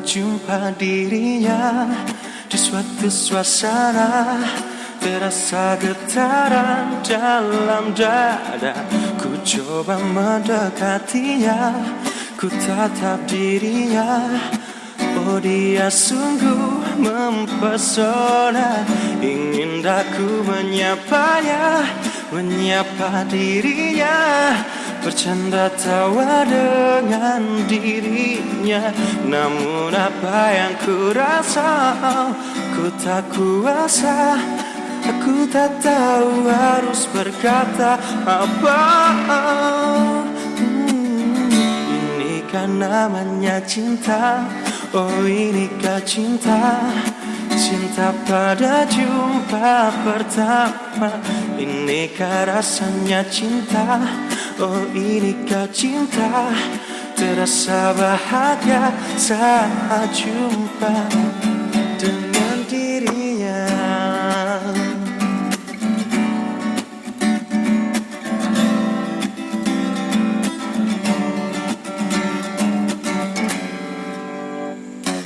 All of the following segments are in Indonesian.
jumpa dirinya Di suatu suasana Terasa getaran dalam dada. Ku coba mendekatinya Ku tatap dirinya. Oh dia sungguh mempesona Ingin aku menyapanya Menyapa dirinya Bercanda tawa dengan dirinya Namun apa yang ku rasa Ku tak kuasa Aku tak tahu harus berkata apa. Hmm, Ini kan namanya cinta? Oh inikah cinta? Cinta pada jumpa pertama Inikah rasanya cinta Oh ini kau cinta? Terasa bahagia saat jumpa dengan dirinya.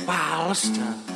Palestine